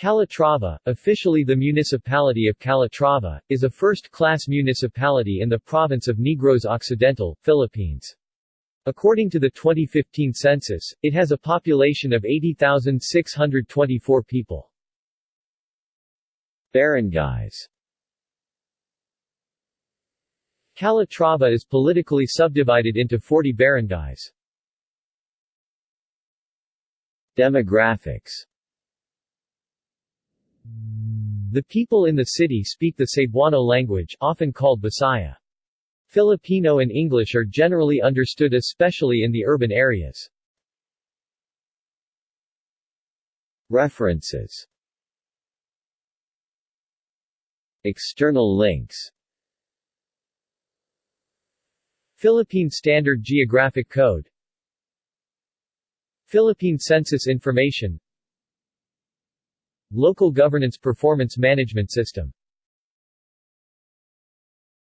Calatrava, officially the municipality of Calatrava, is a first-class municipality in the province of Negros Occidental, Philippines. According to the 2015 census, it has a population of 80,624 people. Barangays Calatrava is politically subdivided into 40 barangays. Demographics the people in the city speak the Cebuano language, often called Bisaya. Filipino and English are generally understood especially in the urban areas. References External links Philippine Standard Geographic Code Philippine Census Information Local Governance Performance Management System